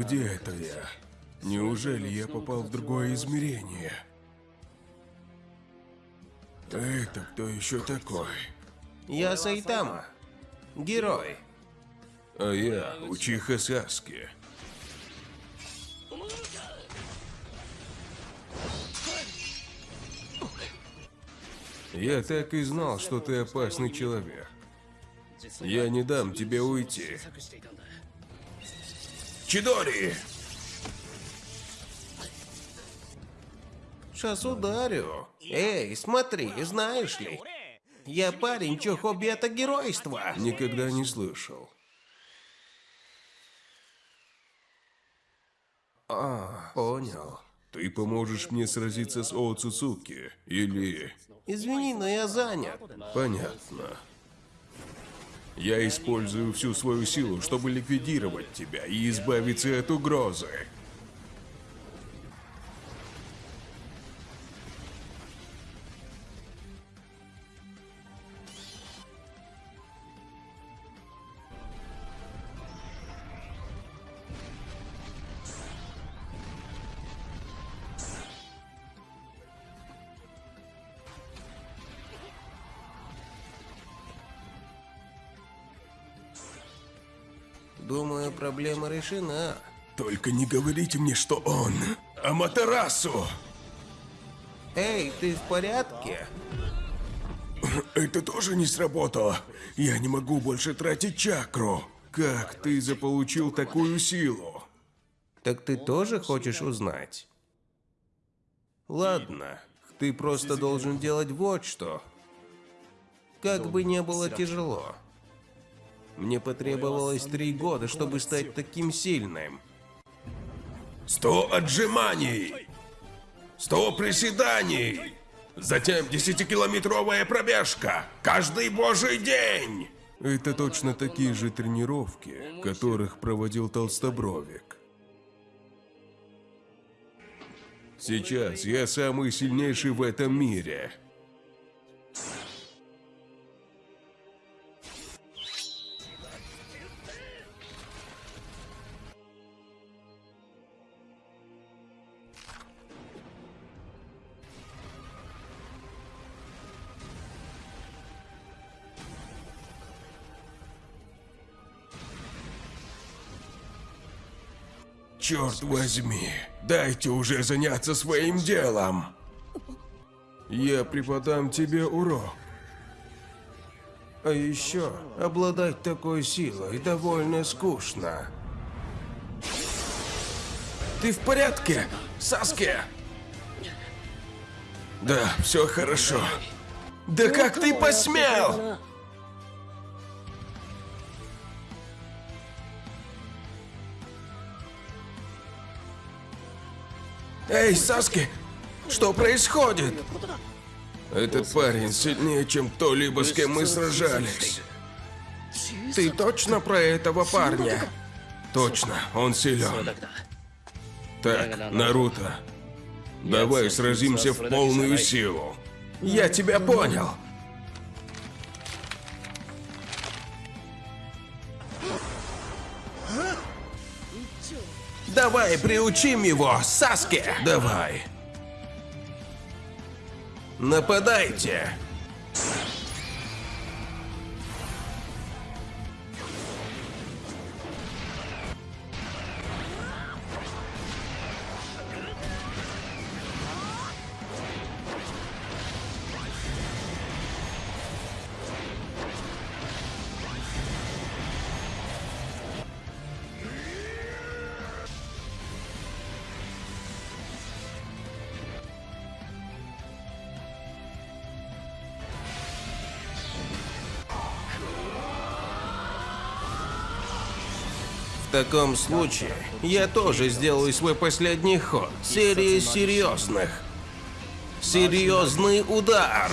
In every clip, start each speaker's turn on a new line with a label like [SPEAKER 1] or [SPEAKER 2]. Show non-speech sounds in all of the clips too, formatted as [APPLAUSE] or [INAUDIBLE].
[SPEAKER 1] Где это я? Неужели я попал в другое измерение? Это кто еще такой?
[SPEAKER 2] Я Сайтама. Герой.
[SPEAKER 1] А я Учиха Саски. Я так и знал, что ты опасный человек. Я не дам тебе уйти. Чидори!
[SPEAKER 2] Сейчас ударю. Эй, смотри, знаешь ли? Я парень, чье хобби это геройство.
[SPEAKER 1] Никогда не слышал.
[SPEAKER 2] А, понял.
[SPEAKER 1] Ты поможешь мне сразиться с О Цуцуки? Или...
[SPEAKER 2] Извини, но я занят.
[SPEAKER 1] Понятно. Я использую всю свою силу, чтобы ликвидировать тебя и избавиться от угрозы.
[SPEAKER 2] Думаю, проблема решена.
[SPEAKER 1] Только не говорите мне, что он Аматерасу!
[SPEAKER 2] Эй, ты в порядке?
[SPEAKER 1] Это тоже не сработало. Я не могу больше тратить чакру. Как ты заполучил такую силу?
[SPEAKER 2] Так ты тоже хочешь узнать? Ладно, ты просто должен делать вот что. Как бы не было тяжело. Мне потребовалось три года, чтобы стать таким сильным.
[SPEAKER 1] Сто отжиманий! Сто приседаний! Затем десятикилометровая пробежка! Каждый божий день! Это точно такие же тренировки, которых проводил Толстобровик. Сейчас я самый сильнейший в этом мире. Черт возьми, дайте уже заняться своим делом. Я преподам тебе урок.
[SPEAKER 2] А еще обладать такой силой довольно скучно.
[SPEAKER 1] Ты в порядке, Саски? Да, все хорошо. Да как ты посмел? Эй, Саски, что происходит? Этот парень сильнее, чем кто-либо, с кем мы сражались.
[SPEAKER 2] Ты точно про этого парня?
[SPEAKER 1] Точно, он силен. Так, Наруто, давай сразимся в полную силу.
[SPEAKER 2] Я тебя понял. Давай приучим его, Саски!
[SPEAKER 1] Давай.
[SPEAKER 2] Нападайте! В таком случае я тоже сделаю свой последний ход. Серия серьезных. Серьезный удар.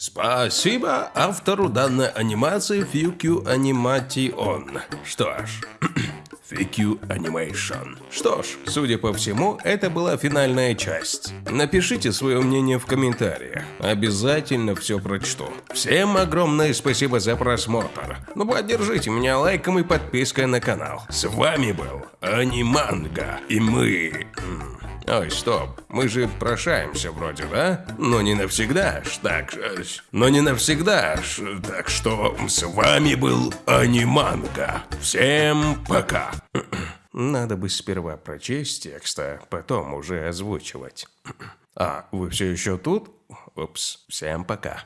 [SPEAKER 1] Спасибо автору данной анимации Фьюкю Аниматион. Что ж, [CLEARS THROAT] Фьюкю Анимейшн. Что ж, судя по всему, это была финальная часть. Напишите свое мнение в комментариях. Обязательно все прочту. Всем огромное спасибо за просмотр. Ну поддержите меня лайком и подпиской на канал. С вами был Аниманга. И мы... Ой, стоп, мы же прощаемся вроде, да? Но не навсегда, ж, так, но не навсегда, ж, так что с вами был Аниманга. Всем пока. [CLEARS THROAT] Надо бы сперва прочесть текст, а потом уже озвучивать. [CLEARS THROAT] А, вы все еще тут? Упс, всем пока.